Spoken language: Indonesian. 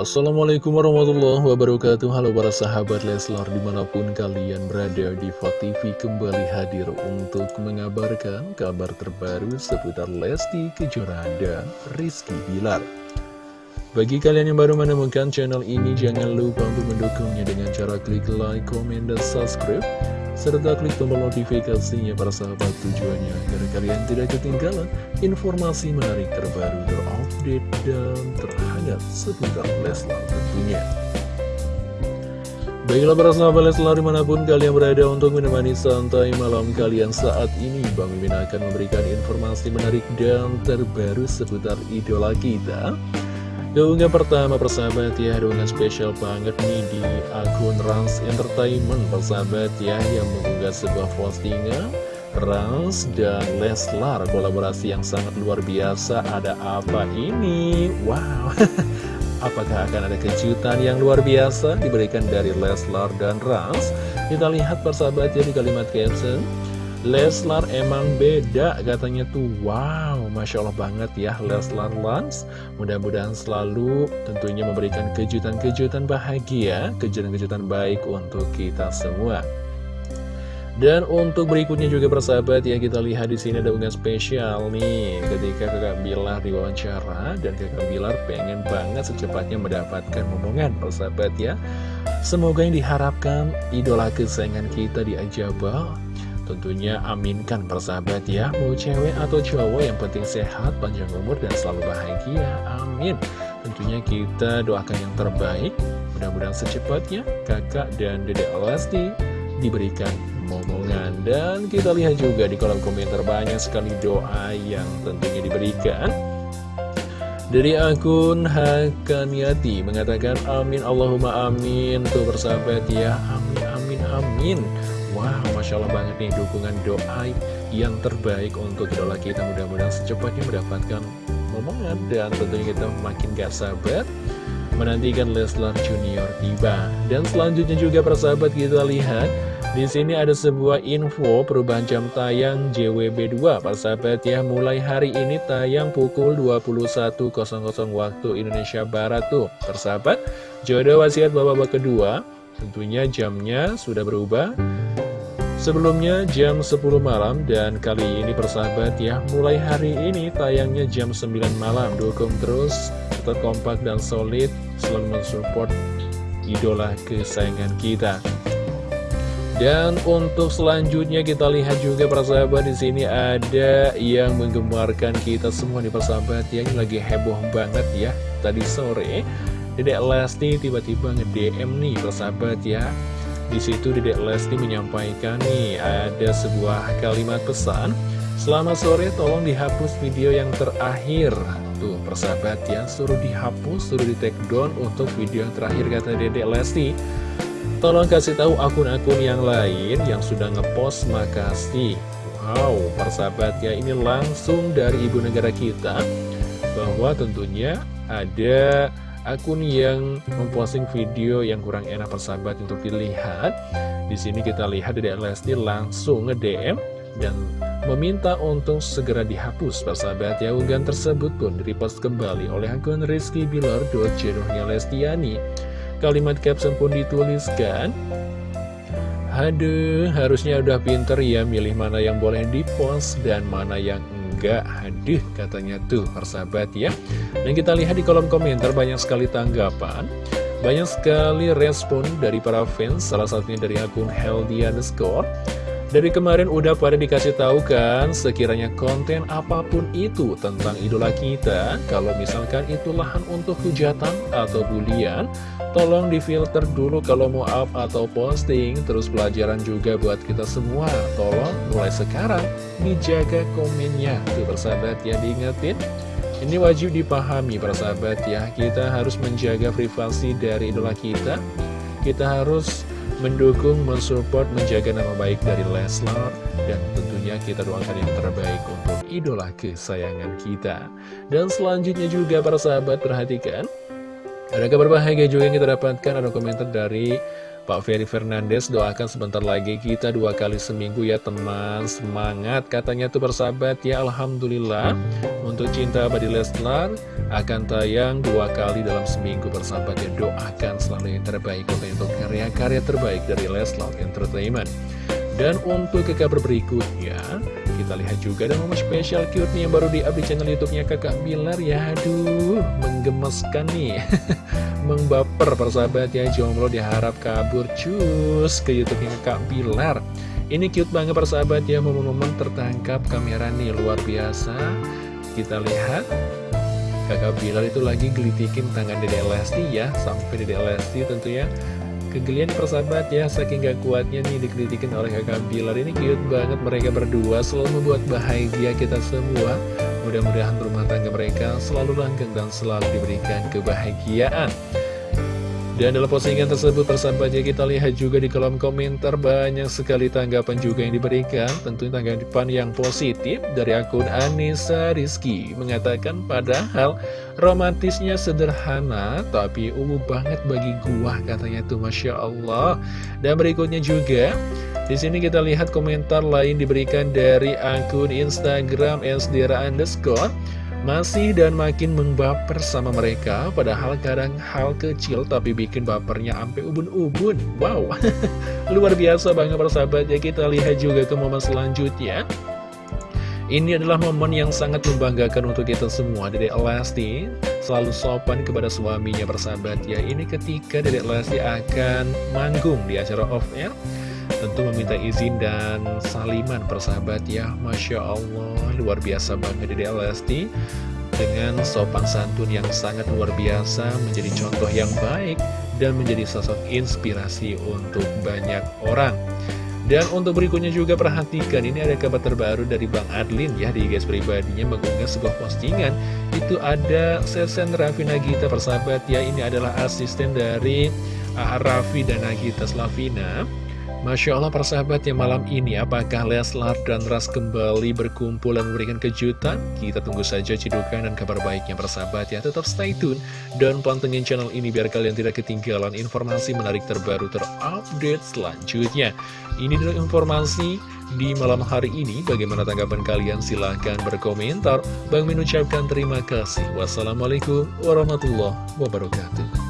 Assalamualaikum warahmatullahi wabarakatuh. Halo para sahabat Leslar di mana pun kalian berada di TV kembali hadir untuk mengabarkan kabar terbaru seputar Lesti Kejora dan Rizky Bilar. Bagi kalian yang baru menemukan channel ini jangan lupa untuk mendukungnya dengan cara klik like, comment, dan subscribe serta klik tombol notifikasinya para sahabat. Tujuannya agar kalian tidak ketinggalan informasi menarik terbaru terupdate dan terhangat seputar Leslar tentunya. Baiklah para sahabat Leslar di mana pun kalian berada untuk menemani santai malam kalian saat ini Bang Mimin akan memberikan informasi menarik dan terbaru seputar idola kita. Keunggahan pertama persahabat ya dengan spesial banget nih di akun Rans Entertainment. Persahabat ya Yang mengunggah sebuah postingan Rans dan Leslar kolaborasi yang sangat luar biasa. Ada apa ini? Wow. Apakah akan ada kejutan yang luar biasa diberikan dari Leslar dan Rans? Kita lihat persahabat ya di kalimat caption. Leslar emang beda katanya tuh. Wow, Masya Allah banget ya Leslar Lans Mudah-mudahan selalu tentunya memberikan kejutan-kejutan bahagia Kejutan-kejutan baik untuk kita semua dan untuk berikutnya juga persahabat ya kita lihat di sini ada unggahan spesial nih. Ketika kakak Bilar diwawancara dan kakak Bilar pengen banget secepatnya mendapatkan momongan persahabat ya. Semoga yang diharapkan idola kesayangan kita di Ajabal Tentunya aminkan persahabat ya Mau cewek atau cowok yang penting sehat, panjang umur dan selalu bahagia. Amin. Tentunya kita doakan yang terbaik. Mudah-mudahan secepatnya kakak dan dedek Lesti diberikan momongan Dan kita lihat juga di kolom komentar banyak sekali doa yang tentunya diberikan. Dari akun Hakaniati mengatakan amin Allahumma amin. Tuh persahabat ya. Amin amin amin. Wow, Masya Allah banget nih dukungan doa yang terbaik untuk idola kita. Mudah-mudahan secepatnya mendapatkan momongan Dan tentunya kita makin gak sabar menantikan Leslar Junior tiba. Dan selanjutnya juga persahabat kita lihat di sini ada sebuah info perubahan jam tayang JWB2 Persahabat ya mulai hari ini tayang pukul 21.00 waktu Indonesia Barat tuh. Persahabat jodoh wasiat bapak-bapak kedua Tentunya jamnya sudah berubah Sebelumnya jam 10 malam dan kali ini persahabat ya Mulai hari ini tayangnya jam 9 malam. Dukung terus, tetap kompak dan solid Selalu mensupport idola kesayangan kita. Dan untuk selanjutnya kita lihat juga persahabat di sini ada yang menggemarkan kita semua di persahabat ya. Ini lagi heboh banget ya tadi sore. Dedek Lesti tiba-tiba nge-DM nih persahabat ya di situ Dedek Lesti menyampaikan nih ada sebuah kalimat pesan. Selamat sore tolong dihapus video yang terakhir. Tuh persahabat ya suruh dihapus suruh di take down untuk video yang terakhir kata Dedek Lesti. Tolong kasih tahu akun-akun yang lain yang sudah ngepost makasih. Wow persahabat ya ini langsung dari ibu negara kita Bahwa tentunya ada akun yang memposting video yang kurang enak persahabat untuk dilihat. Di sini kita lihat dari Lesti langsung nge-DM dan meminta untuk segera dihapus persahabat ya. Unggahan tersebut pun direpost kembali oleh akun Rizky Bilar jenuhnya Lestiani. Kalimat caption pun dituliskan. Aduh, harusnya udah pinter ya milih mana yang boleh dipost dan mana yang enggak Aduh, katanya tuh persahabat ya. Dan kita lihat di kolom komentar banyak sekali tanggapan Banyak sekali respon dari para fans Salah satunya dari akun healthy underscore dari kemarin udah pada dikasih tahu kan, sekiranya konten apa pun itu tentang idola kita, kalau misalkan itu lahan untuk hujatan atau bulian, tolong difilter dulu kalau mau up atau posting, terus pelajaran juga buat kita semua. Tolong mulai sekarang dijaga komennya. Tuh persahabat ya diingetin. Ini wajib dipahami persahabat ya, kita harus menjaga privasi dari idola kita. Kita harus mendukung, mensupport, menjaga nama baik dari Leslar dan tentunya kita doakan yang terbaik untuk idola kesayangan kita. Dan selanjutnya juga para sahabat perhatikan ada kabar bahagia juga yang kita dapatkan ada komentar dari Pak Ferry Fernandes doakan sebentar lagi kita dua kali seminggu ya teman Semangat katanya tuh bersahabat ya Alhamdulillah Untuk cinta abadi Leslar akan tayang dua kali dalam seminggu bersahabat ya Doakan selalu yang terbaik untuk karya-karya terbaik dari Leslar Entertainment dan untuk ke kabar berikutnya, kita lihat juga ada momen spesial cute nih yang baru di channel YouTube-nya Kakak Bilar. Ya aduh, menggemaskan nih. Mengbaper persahabat ya, jomblo diharap kabur cus ke YouTube-nya Kakak Bilar. Ini cute banget persahabat ya, momen-momen tertangkap kamera nih luar biasa. Kita lihat. Kakak Bilar itu lagi gelitikin tangan Dede Lesti ya, sampai Dede Lesti tentunya Kegelian persahabat ya, saking gak kuatnya nih dikritikin oleh kakak Bilar Ini cute banget mereka berdua, selalu membuat bahagia kita semua. Mudah-mudahan rumah tangga mereka selalu langgeng dan selalu diberikan kebahagiaan dan dalam postingan tersebut persahabatnya kita lihat juga di kolom komentar banyak sekali tanggapan juga yang diberikan. Tentunya tanggapan yang positif dari akun Anissa Rizky Mengatakan padahal romantisnya sederhana tapi umum banget bagi gua katanya tuh Masya Allah. Dan berikutnya juga di sini kita lihat komentar lain diberikan dari akun Instagram sdra underscore masih dan makin membaper sama mereka, padahal kadang hal kecil tapi bikin bapernya sampai ubun-ubun. Wow, luar biasa banget persahabat ya. Kita lihat juga ke momen selanjutnya. Ini adalah momen yang sangat membanggakan untuk kita semua. Dede Elasti selalu sopan kepada suaminya persahabat ya. Ini ketika Dede Elasti akan manggung di acara off-air tentu meminta izin dan saliman persahabat ya. Masya Allah luar biasa banget Dede Lesti. Dengan sopan santun yang sangat luar biasa menjadi contoh yang baik dan menjadi sosok inspirasi untuk banyak orang. Dan untuk berikutnya juga perhatikan ini ada kabar terbaru dari Bang Adlin ya di guys pribadinya mengunggah sebuah postingan. Itu ada Sesen Raffi Nagita persahabat ya ini adalah asisten dari Raffi dan Nagita Slavina Masya Allah persahabat yang malam ini apakah Leslar dan Ras kembali berkumpul dan memberikan kejutan? Kita tunggu saja cidukan dan kabar baiknya persahabat ya. Tetap stay tune dan pantengin channel ini biar kalian tidak ketinggalan informasi menarik terbaru terupdate selanjutnya. Ini adalah informasi di malam hari ini. Bagaimana tanggapan kalian? Silahkan berkomentar. Bang mengucapkan terima kasih. Wassalamualaikum warahmatullahi wabarakatuh